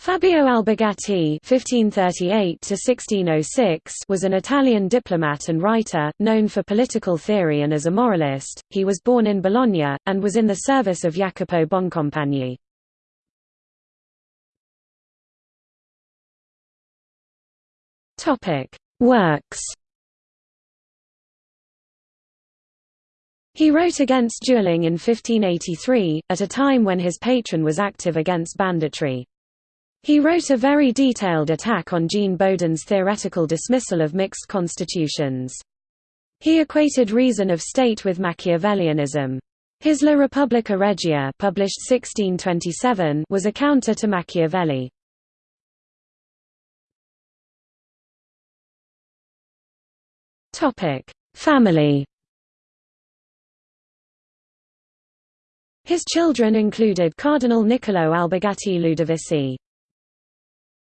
Fabio Albergati (1538–1606) was an Italian diplomat and writer, known for political theory and as a moralist. He was born in Bologna and was in the service of Jacopo Boncompagni. Topic: Works. He wrote against dueling in 1583, at a time when his patron was active against banditry. He wrote a very detailed attack on Jean Bodin's theoretical dismissal of mixed constitutions. He equated reason of state with Machiavellianism. His La Repubblica Regia published 1627 was a counter to Machiavelli. Family His children included Cardinal Niccolò Albergati Ludovisi.